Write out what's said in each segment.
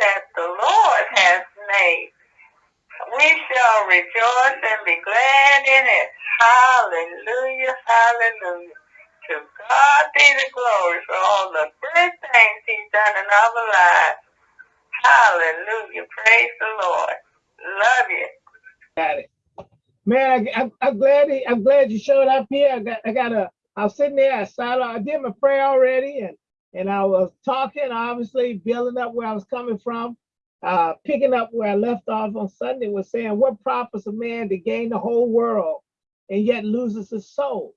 that the Lord has made. We shall rejoice and be glad in it. Hallelujah, hallelujah. To God be the glory for all the good things he's done in our lives. Hallelujah. Praise the Lord. Love you. Got it. Man, I, I, am glad he, I'm glad you showed up here. I got I got a I was sitting there, I started I did my prayer already and and I was talking, obviously building up where I was coming from, uh, picking up where I left off on Sunday was saying, what profits a man to gain the whole world and yet loses his soul?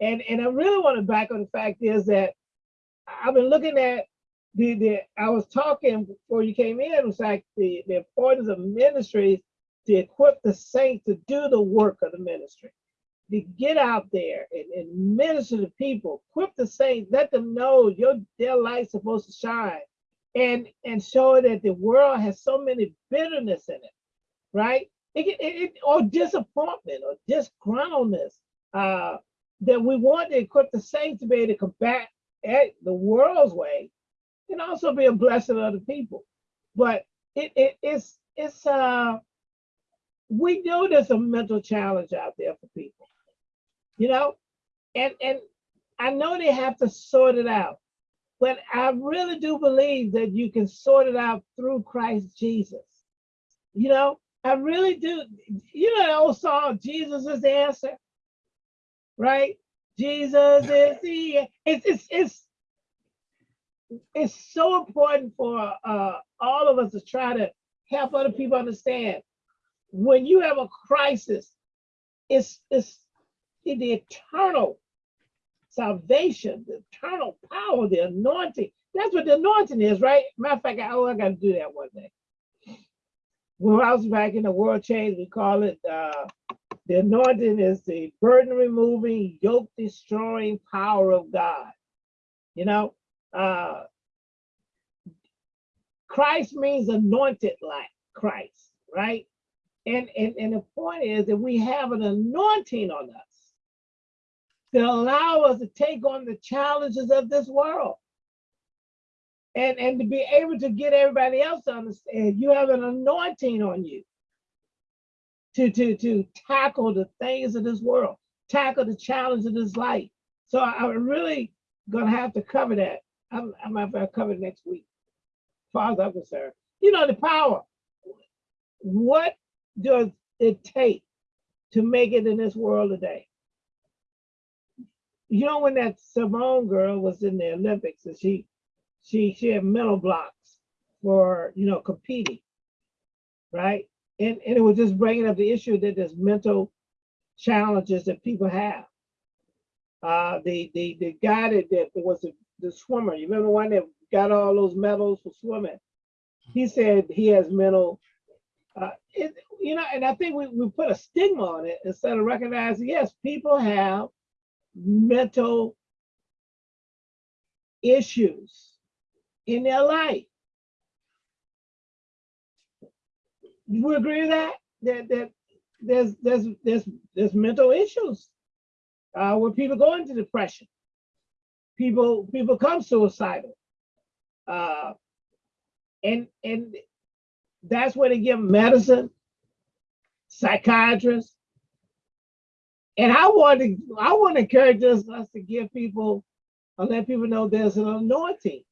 And and I really want to back on the fact is that I've been looking at the, the I was talking before you came in, it was like the, the importance of ministries to equip the saints to do the work of the ministry, to get out there and, and minister to people, equip the saints, let them know your their light's supposed to shine and and show that the world has so many bitterness in it, right? It, it, it, or disappointment or disgruntledness uh, that we want to equip the saints to be able to combat at the world's way and also be a blessing to other people. But it, it it's it's uh we know there's a mental challenge out there for people, you know, and and I know they have to sort it out, but I really do believe that you can sort it out through Christ Jesus. You know, I really do. You know the old song, Jesus is the answer, right? Jesus is the it's it's it's it's so important for uh, all of us to try to help other people understand when you have a crisis, it's, it's the eternal salvation, the eternal power, the anointing. That's what the anointing is, right? Matter of fact, I, oh, I got to do that one day. When I was back in the world change, we call it uh, the anointing is the burden removing, yoke destroying power of God. You know, uh, Christ means anointed like Christ, right? And, and, and the point is that we have an anointing on us to allow us to take on the challenges of this world. And, and to be able to get everybody else to understand you have an anointing on you to, to, to tackle the things of this world, tackle the challenge of this life. So I'm really gonna have to cover that. I'm, I'm gonna have to cover it next week, as I'm concerned. You know, the power. What does it take to make it in this world today? You know, when that Simone girl was in the Olympics and she she she had mental blocks for you know competing, right? And and it was just bringing up the issue that there's mental challenges that people have. Uh, the the the guy that, that was the, the swimmer, you remember one that got all those medals for swimming? He said he has mental uh, it, you know, and I think we, we put a stigma on it instead of recognizing, yes, people have mental issues in their life. You agree with that? That that there's there's there's there's mental issues uh, where people go into depression. People people come suicidal. Uh, and and that's where they give medicine, psychiatrists. And I want to, I want to encourage us, us to give people, or let people know there's an anointing,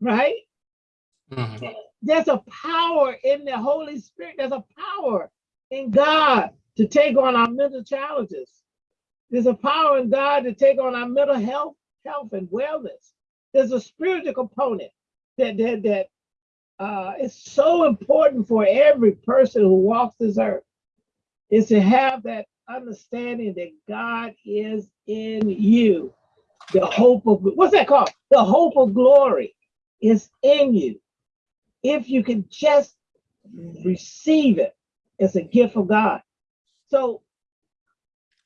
right? Mm -hmm. There's a power in the Holy Spirit. There's a power in God to take on our mental challenges. There's a power in God to take on our mental health, health and wellness. There's a spiritual component that that that uh, it's so important for every person who walks this earth is to have that understanding that God is in you. The hope of, what's that called? The hope of glory is in you. If you can just receive it as a gift of God. So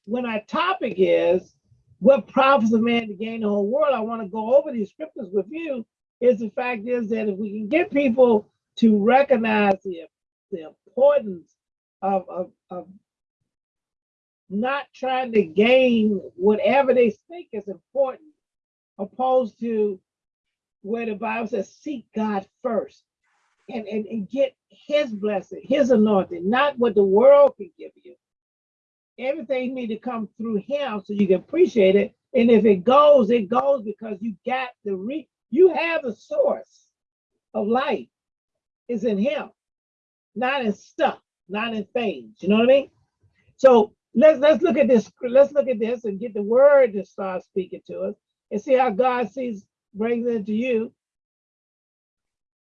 when our topic is, what profits a man to gain the whole world, I want to go over these scriptures with you is the fact is that if we can get people to recognize the, the importance of, of, of not trying to gain whatever they think is important, opposed to where the Bible says, seek God first and, and, and get his blessing, his anointing, not what the world can give you. Everything need to come through him so you can appreciate it. And if it goes, it goes because you got the re you have the source of life is in him, not in stuff, not in things. You know what I mean? So let's let's look at this. Let's look at this and get the word to start speaking to us and see how God sees brings it to you.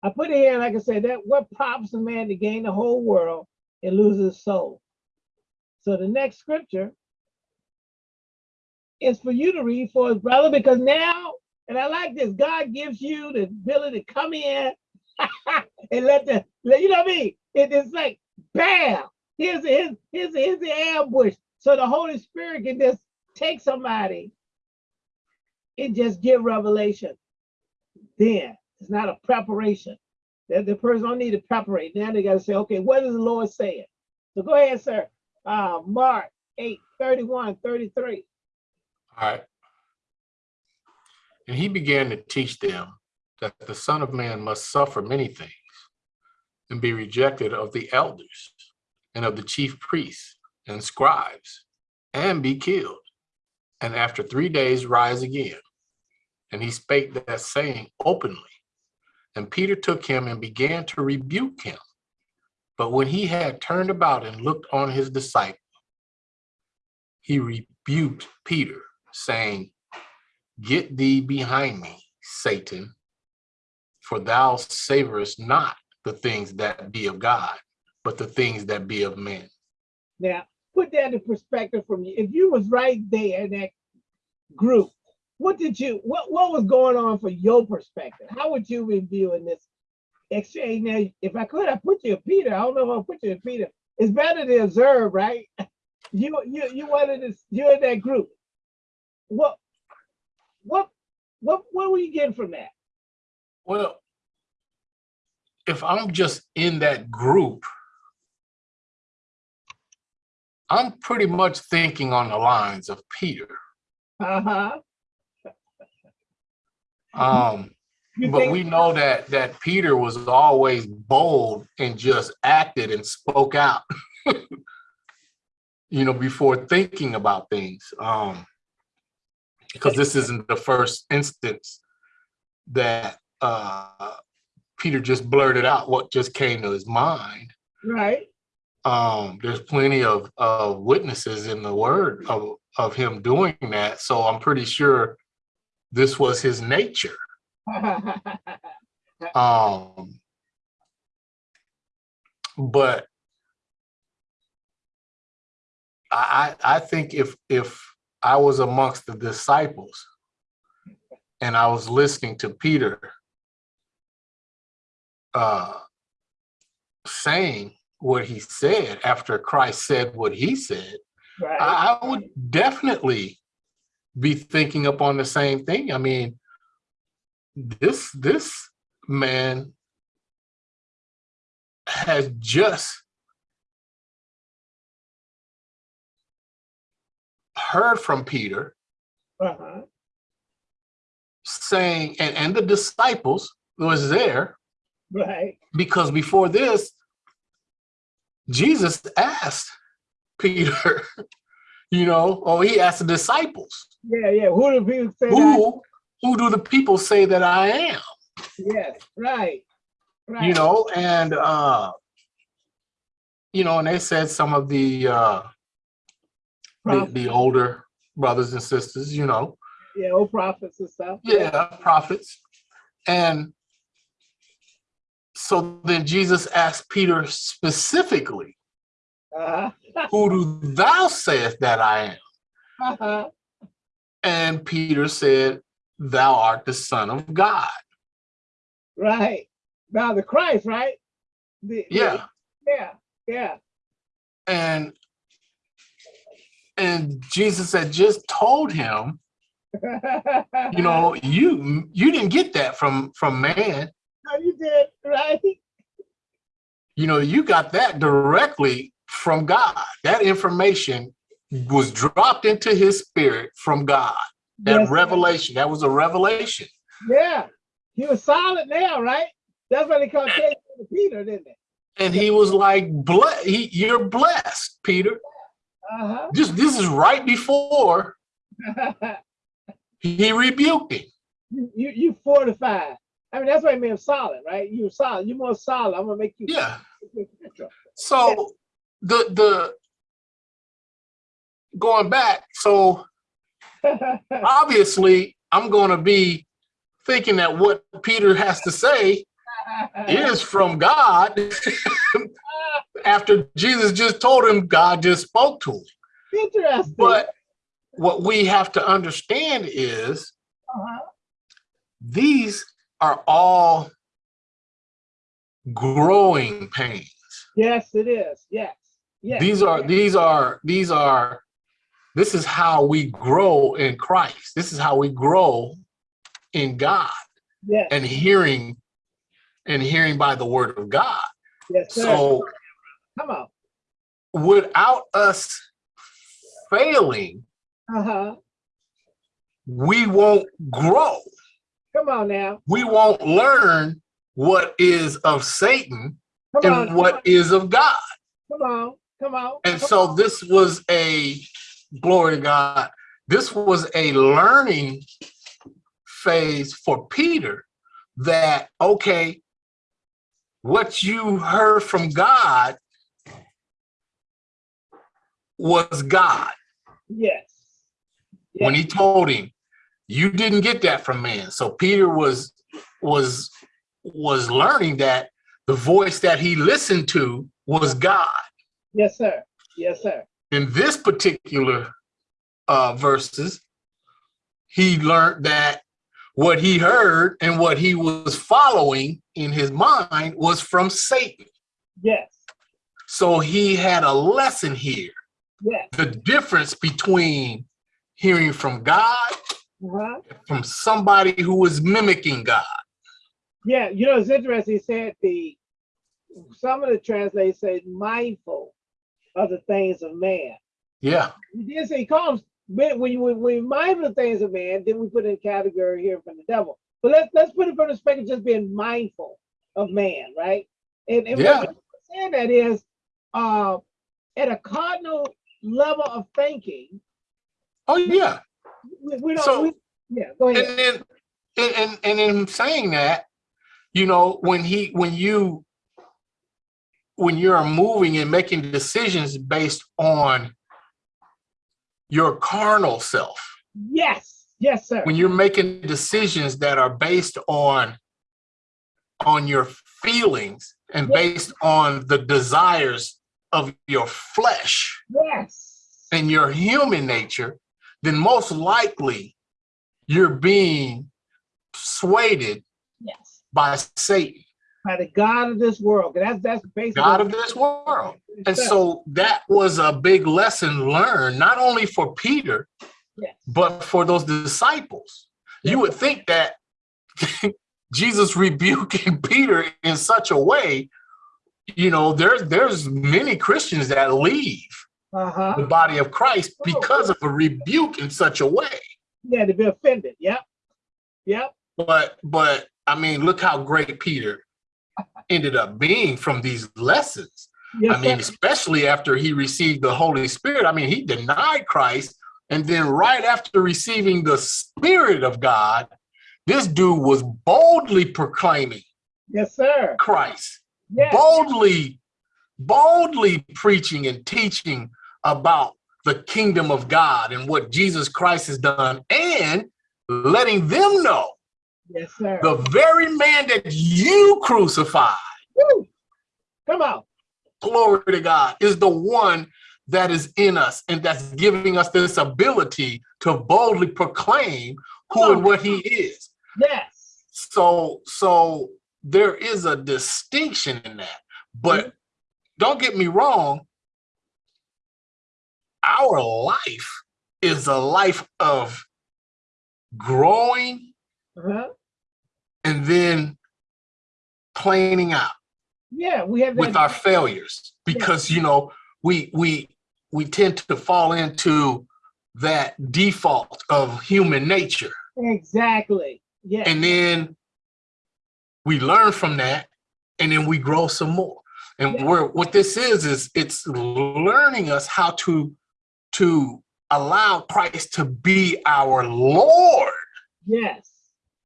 I put it here, like I said, that what profits a man to gain the whole world and lose his soul. So the next scripture is for you to read for us, brother, because now, and I like this, God gives you the ability to come in and let the, you know what I mean? It, it's like, bam, here's, here's, here's, here's the ambush. So the Holy Spirit can just take somebody and just give revelation. Then it's not a preparation. That the person don't need to preparate. Now they got to say, okay, what is the Lord saying? So go ahead, sir. Uh, Mark 8, 31, 33. All right. And he began to teach them that the Son of Man must suffer many things and be rejected of the elders and of the chief priests and scribes and be killed. And after three days rise again. And he spake that saying openly. And Peter took him and began to rebuke him. But when he had turned about and looked on his disciple, he rebuked Peter, saying, Get thee behind me, Satan, for thou savorest not the things that be of God, but the things that be of men. Now, put that in perspective for me. If you was right there in that group, what did you, what, what was going on for your perspective? How would you review in this exchange? Now, if I could, I put you in Peter. I don't know if I put you in Peter. It's better to observe, right? You, you, you wanted to, you're in that group. What, what, what, what were you getting from that? Well, if I'm just in that group, I'm pretty much thinking on the lines of Peter. Uh-huh. Um, but we know that that Peter was always bold and just acted and spoke out. you know, before thinking about things. Um, because this isn't the first instance that uh Peter just blurted out what just came to his mind. Right. Um, there's plenty of of witnesses in the word of of him doing that. So I'm pretty sure this was his nature. Um, but I, I I think if if I was amongst the disciples and I was listening to Peter uh, saying what he said after Christ said what he said, right. I, I would definitely be thinking upon the same thing. I mean, this this man has just heard from Peter Uh-huh. saying, and, and the disciples who was there Right. because before this, Jesus asked Peter, you know, or he asked the disciples, Yeah, yeah. Who do people say who who do the people say that I am? Yes, right. Right. You know, and uh, you know, and they said some of the uh the, Prophet- the older brothers and sisters, you know, yeah, old prophets and stuff. yeah, prophets. And so then Jesus asked Peter specifically, Uh-huh. who do thou sayest that I am? Uh-huh. And Peter said, thou art the son of God. Right. Now the Christ, right? The- the- Yeah. yeah. Yeah. And and Jesus had just told him, you know, you you didn't get that from from man. No, you did, right? You know, you got that directly from God. That information was dropped into his spirit from God. That Yes, revelation, that was a revelation. Yeah. He was solid now, right? That's what they call King Peter, didn't they? And he was like, "Ble- he, you're blessed, Peter. Uh -huh. Just this is right before he rebuked him. you, you you fortified. I mean, that's what I mean solid, right? You solid. You're more solid. I'm gonna make you. Yeah. So the the going back, so obviously I'm going to be thinking that what Peter has to say is from God after Jesus just told him God just spoke to him. Interesting. But what we have to understand is Uh-huh. these are all growing pains. Yes, it is. Yes. Yes. These are these are these are this is how we grow in Christ. This is how we grow in God yes. and hearing and hearing by the word of God. yes, sir. So Come on. without us failing, Uh-huh. we won't grow. Come on now. We won't learn what is of Satan Come on. and what is of God. Come on. Come on. And come so on. this was a glory to God. This was a learning phase for Peter that, okay, what you heard from God was God. Yes. When he told him, you didn't get that from man. So Peter was was was learning that the voice that he listened to was God. Yes, sir. Yes, sir. in this particular uh, verses, he learned that what he heard and what he was following in his mind was from Satan. Yes. So he had a lesson here. Yes. The difference between hearing from God, Uh-huh. from somebody who was mimicking God. Yeah, you know, it's interesting. He said the some of the translators say mindful of the things of man. Yeah, He did say he calls when when you when we mindful of things of man, then we put in a category here from the devil. But let's let's put it from the perspective of just being mindful of man, right? And, and Yeah. what we're saying that is uh at a cardinal level of thinking, oh yeah. We, don't So- we, yeah, go ahead. and then and, and and in saying that you know when he when you when you're moving and making decisions based on your carnal self yes, yes, sir. when you're making decisions that are based on on your feelings and Yeah. based on the desires of your flesh yes. and your human nature then most likely you're being swayed Yes. by Satan, By the God of this world. That's that's basically God of this world. And so that was a big lesson learned, not only for Peter, Yes. but for those disciples. You would think that Jesus rebuking Peter in such a way, you know, there's there's many Christians that leave uh-huh. the body of Christ because of a rebuke in such a way. Yeah, to be offended. Yep. Yep. But but I mean, look how great Peter ended up being from these lessons. Yes, I mean, sir. especially after he received the Holy Spirit. I mean, he denied Christ. And then right after receiving the Spirit of God, this dude was boldly proclaiming yes, sir. Christ, Yes. boldly, boldly preaching and teaching about the kingdom of God and what Jesus Christ has done and letting them know Yes, sir. the very man that you crucified Woo. Come on. glory to God, is the one that is in us and that's giving us this ability to boldly proclaim who and what he is. Yes. So, so there is a distinction in that. But mm-hmm. don't get me wrong, our life is a life of growing Uh-huh. and then planing out. Yeah, we have with our failures because you know we we we tend to fall into that default of human nature exactly. Yeah. and then we learn from that, and then we grow some more. And Yeah. where what this is is it's learning us how to to allow Christ to be our Lord Yes.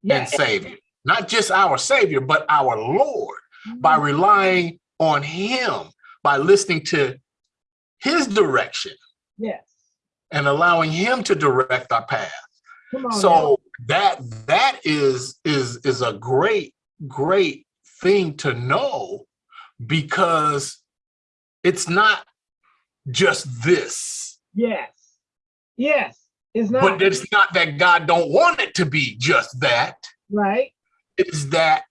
and Savior, not just our Savior, but our Lord by Mm-hmm. relying on Him, by listening to His direction Yes. and allowing Him to direct our path. Come on. now. So that that is is is a great great thing to know because it's not just this, Yes. Yes. It's not but it's not that God don't want it to be just that. right. It's that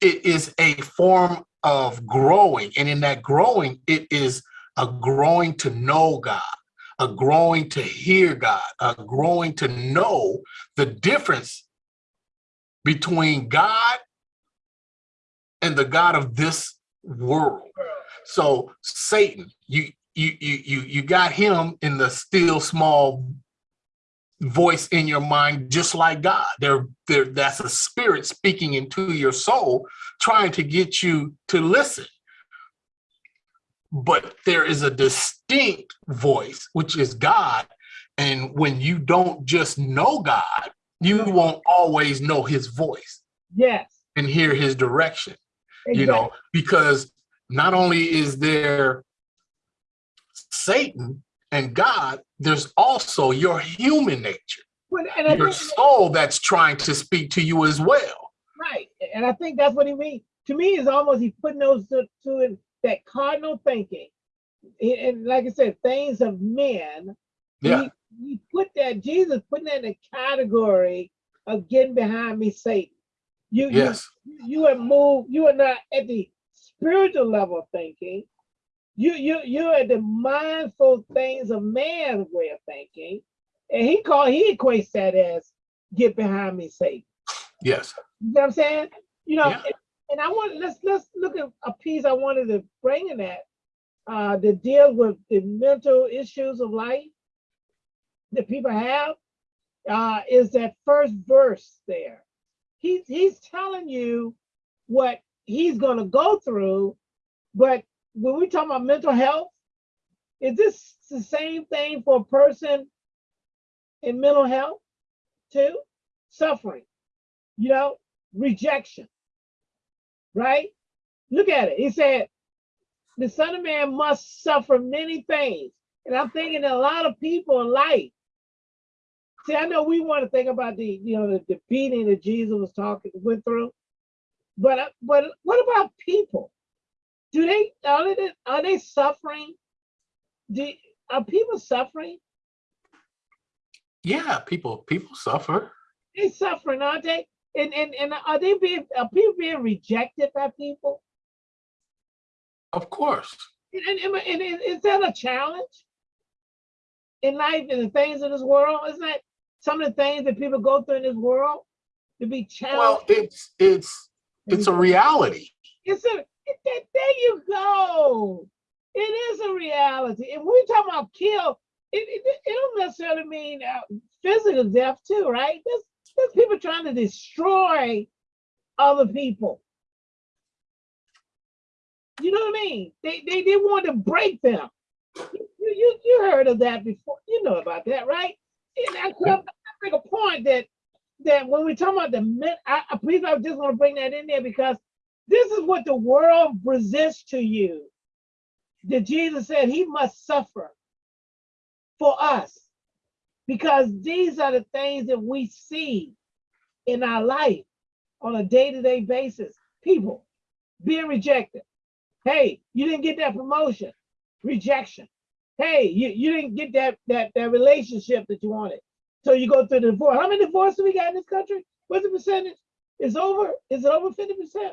it is a form of growing, and in that growing, it is a growing to know God, a growing to hear God, a growing to know the difference between God and the God of this world. So Satan, you you you you you got him in the still small voice in your mind, just like God. There, there that's a spirit speaking into your soul, trying to get you to listen. But there is a distinct voice, which is God. And when you don't just know God, you won't always know his voice Yes. and hear his direction you know, because not only is there Satan and God, there's also your human nature, Well, and your soul that's trying to speak to you as well. right. And I think that's what he means. To me, it's almost he's putting those to, to that cardinal thinking. And- like I said, things of men. Yeah, He, he put that, Jesus putting that in the category of getting behind me, Satan. You, you- yes, you, you are moved, you are not at the spiritual level of thinking. You you you're at the mindful things of man's way of thinking. And he call he equates that as get behind me, Satan. yes, You know what I'm saying? You know, Yeah. and, and I want let's let's look at a piece I wanted to bring in that uh that deals with the mental issues of life that people have uh is that first verse there. He's he's telling you what he's gonna go through, but when we talk about mental health, is this the same thing for a person in mental health too? Suffering you know, rejection, right? Look at it. He said, the Son of Man must suffer many things. And I'm thinking a lot of people in life, see, I know we want to think about the, you know, the, the beating that Jesus was talking, went through. But, uh, but what about people? Are they, are they suffering? Do, are people suffering? yeah. People, people suffer. They suffering, aren't they? And, and, and are they being, are people being rejected by people? Of course. And, and, and is, is that a challenge in life and the things of this world? Isn't that some of the things that people go through in this world to be challenged? Well, it's it's it's a reality. It's a, that, there you go. It is a reality. And when we talk about kill, it, it, it don't necessarily mean uh, physical death too, right? There's, there's people trying to destroy other people. You know what I mean? They, they, they want to break them. You, you, you heard of that before. You know about that, right? And I, I make a point that that when we talk about the men, I please I just want to bring that in there because this is what the world presents to you. That Jesus said he must suffer for us because these are the things that we see in our life on a day-to-day basis. People being rejected. Hey, you didn't get that promotion. Rejection. Hey, you, you didn't get that, that that relationship that you wanted. So you go through the divorce. How many divorces we got in this country? What's the percentage? It's over. Is it over 50%?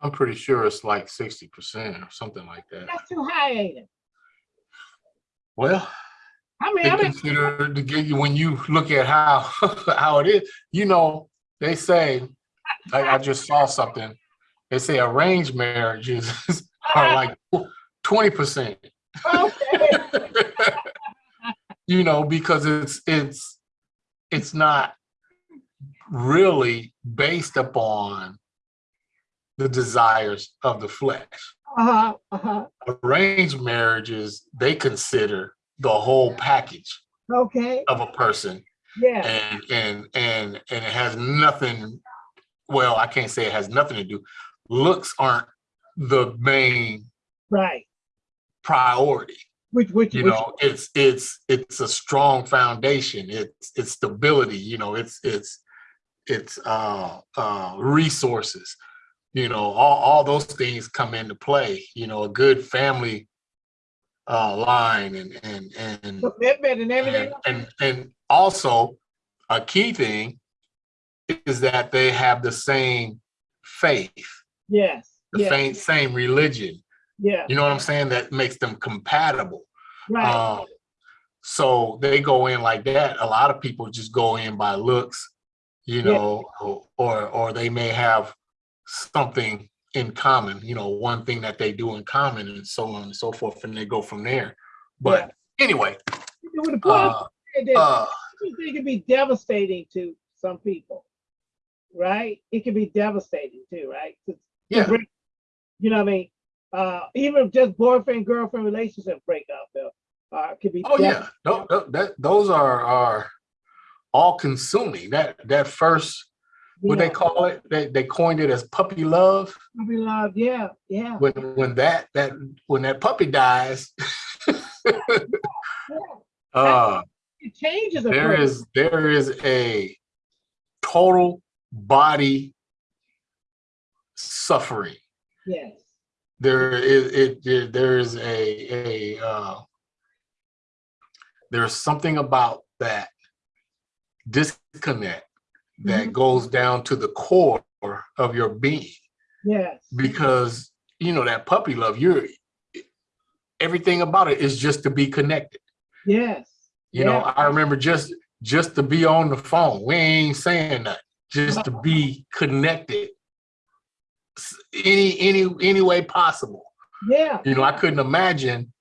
I'm pretty sure it's like sixty percent or something like that. That's too high, ain't it? Well, I mean, I mean, consider to get you when you look at how how it is. You know, they say like I just saw something. They say arranged marriages are like twenty percent. okay. you know, because it's it's it's not really based upon the desires of the flesh. Uh-huh, uh-huh. Arranged marriages, they consider the whole package Okay, of a person. Yeah, and and and and it has nothing well i can't say it has nothing to do. Looks aren't the main right. priority. Which, which, you which, know it's it's it's a strong foundation. It's it's stability you know it's it's it's uh uh resources you know all, all those things come into play you know a good family uh line and and and commitment and everything. and, and, and also a key thing is that they have the same faith, Yes, the yeah, same, same religion. yeah, You know what I'm saying? That makes them compatible. right. Um, so they go in like that. A lot of people just go in by looks, you Yeah. know, or, or or they may have something in common, you know, one thing that they do in common and so on and so forth, and they go from there. But anyway, With the uh, uh, it can be devastating to some people, right? It can be devastating too, right? To- to yeah, break- You know what I mean? Uh, even just boyfriend girlfriend relationship breakup, uh, uh, could be. Oh yeah, Tho- tho- that those are are all consuming. That that first what they call it, they they coined it as puppy love. puppy love, yeah, yeah. When when that that when that puppy dies, yeah. uh, It changes a there person. is there is a total body suffering. Yes, There is it there- there is a a uh, there's something about that disconnect that Mhm. goes down to the core of your being. Yes, because you know that puppy love you're everything about it is just to be connected. Yes. you know i remember just just to be on the phone. We ain't saying that just to be connected any any any way possible. Yeah, you know i couldn't imagine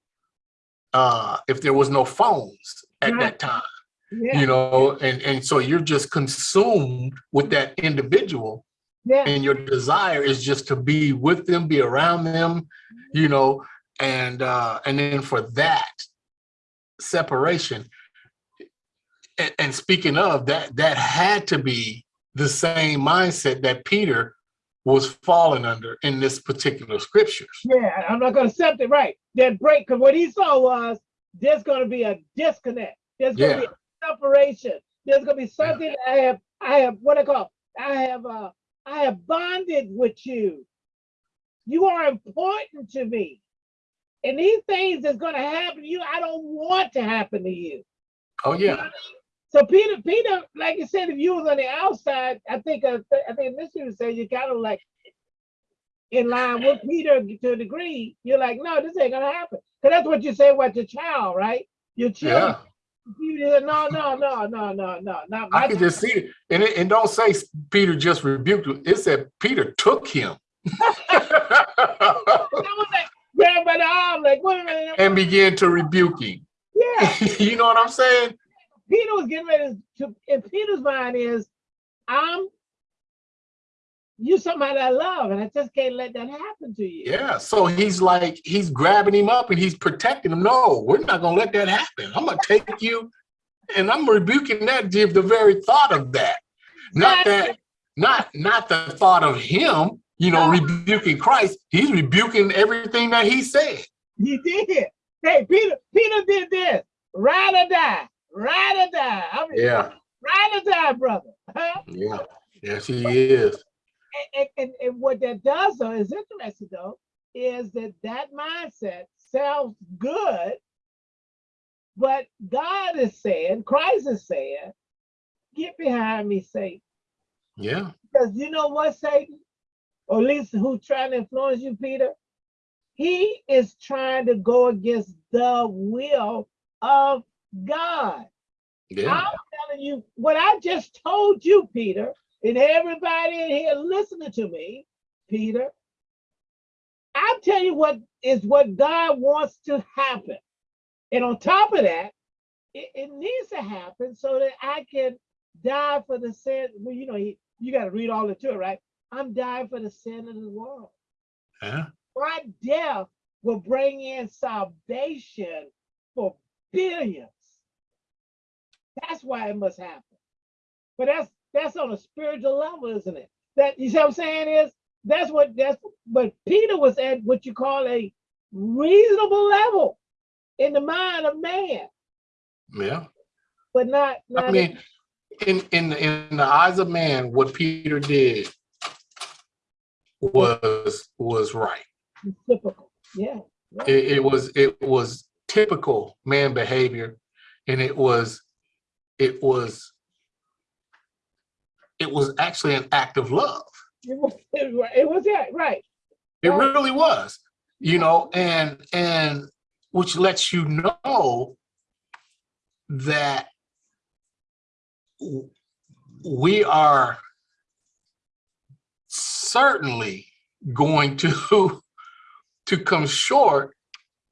uh if there was no phones at Right. that time yeah, you know and and so you're just consumed with that individual yeah, and your desire is just to be with them be around them you know and uh and then for that separation and, and speaking of that that had to be the same mindset that peter was falling under in this particular scriptures yeah. I'm not gonna accept it, right? That break, because what he saw was there's gonna be a disconnect. There's gonna be a separation. There's gonna be something I have, I have, what I call, I have, uh, I have bonded with you. You are important to me. And these things that's gonna happen to you, I don't want to happen to you. oh yeah So Peter, Peter, like you said, if you was on the outside, I think, uh, I think this would say you kind of like in line with Peter to a degree. You're like, no, this ain't gonna happen. Cause that's what you say about your child, right? Your children. Say, no, no, no, no, no, no, not i can just see it and it and don't say peter just rebuked him it said peter took him like, by the arm, like, wait a minute. and began to rebuke him Yeah, you know what i'm saying Peter was getting ready to. In Peter's mind is, I'm. You somebody I love, and I just can't let that happen to you. Yeah, so he's like, he's grabbing him up and he's protecting him. No, we're not gonna let that happen. I'm gonna take you and I'm rebuking that the the very thought of that. Not that, not not the thought of him, you know, rebuking Christ. He's rebuking everything that he said. He did. Hey, Peter, Peter did this. Ride or die. Ride or die. I mean, Yeah, Ride or die, brother. Huh? yeah, yes, he is. And, and, and what that does, though, is interesting, though, is that that mindset sounds good, but God is saying, Christ is saying, get behind me, Satan. Yeah, Because you know what, Satan? Or at least who's trying to influence you, Peter? He is trying to go against the will of God. yeah, I'm telling you what I just told you, Peter, and everybody in here listening to me, Peter. I'll tell you what is what God wants to happen. And on top of that, it, it needs to happen so that I can die for the sin. Well, you know, he, you got to read all the to it, right? I'm dying for the sin of the world. Yeah. My death will bring in salvation for billions. That's why it must happen. But that's that's on a spiritual level, isn't it? That you see what I'm saying is that's what that's but Peter was at what you call a reasonable level in the mind of man, Yeah. but not not I mean, in in in the eyes of man, what Peter did was was right. typical. Yeah. It, it was it was typical man behavior, and it was it was it was actually an act of love. It was, it was, it was right. It Right. really was, you know, and and which lets you know that we are certainly going to to come short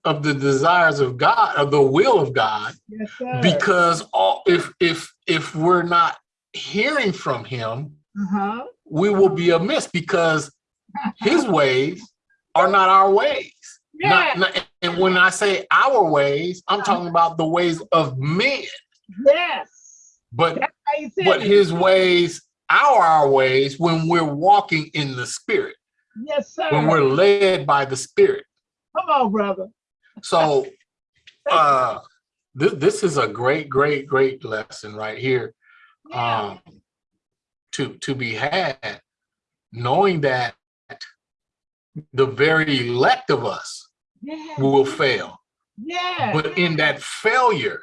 of the desires of God, of the will of God, Yes, because all if if if we're not hearing from him, uh-huh. we will be amiss because his ways are not our ways. Yeah. Not, not- and when I say our ways, I'm talking about the ways of men. yes. But That's how you said but it. his ways are our ways when we're walking in the spirit, Yes, sir. when we're led by the spirit. Come on, brother. So uh this, this is a great, great, great lesson right here. Yeah. Um to to be had, knowing that the very elect of us yeah. will fail. Yeah. But in that failure,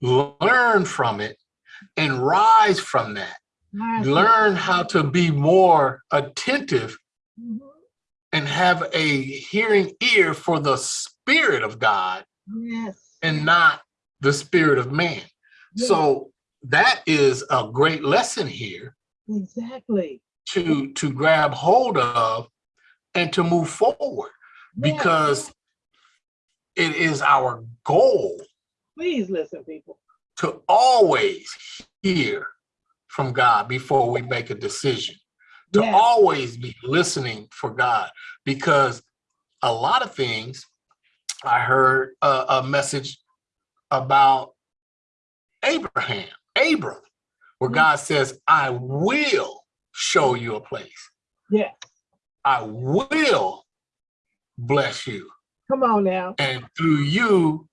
learn from it and rise from that. Learn how to be more attentive Mhm. and have a hearing ear for the spirit of God Yes. and not the spirit of man. So that is a great lesson here Exactly. to to grab hold of and to move forward Yeah. because it is our goal Please listen, people. to always hear from God before we make a decision, to Yeah. always be listening for God, because a lot of things, I heard a, a message about Abraham, Abram, where Mhm. God says, I will show you a place. Yeah. I will bless you. Come on now. And through you,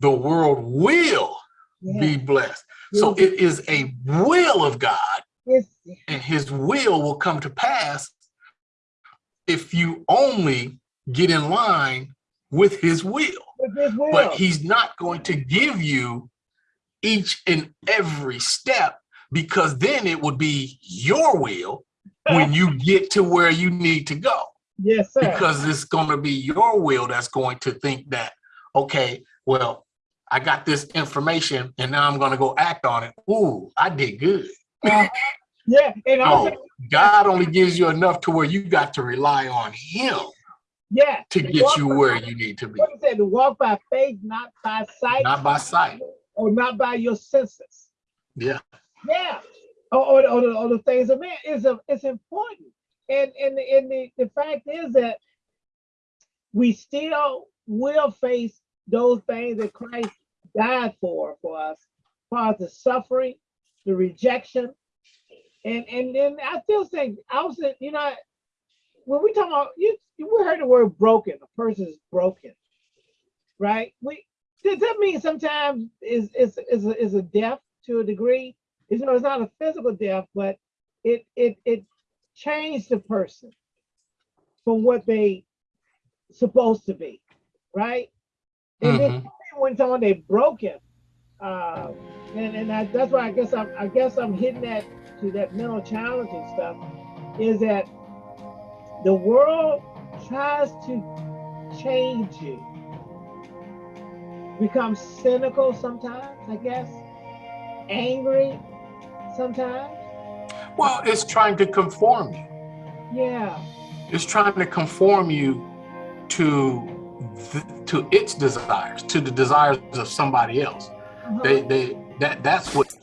the world will Yeah. be blessed. So it is a will of God, It's, and his will will come to pass if you only get in line with his will. with this will. But he's not going to give you each and every step because then it would be your will when you get to where you need to go yes, sir. because it's going to be your will that's going to think that okay well i got this information and now i'm going to go act on it ooh i did good Uh, yeah. And also, no god only gives you enough to where you got to rely on him yeah. to get you by- where you need to be What it said, to walk by faith, not by sight, not by sight or not by your senses. yeah Yeah. Or, or, or, the, or the things of man is a, it's important. And and and the, the fact is that we still will face those things that Christ died for for us, for the suffering, the rejection. And and then I still think I was you know when we talk about you we heard the word broken, a person is broken, right? We does that mean sometimes is is is a, is a death to a degree? It's, no, it's not a physical death, but it it it changed the person from what they supposed to be, right? And then when someone they broken, uh, and and I, that's why I guess I'm I guess I'm hitting that to that mental challenge and stuff, is that the world tries to change you, become cynical sometimes, I guess, angry sometimes. well it's trying to conform you. Yeah, it's trying to conform you to to its desires to the desires of somebody else. Uh-huh, they they that that's what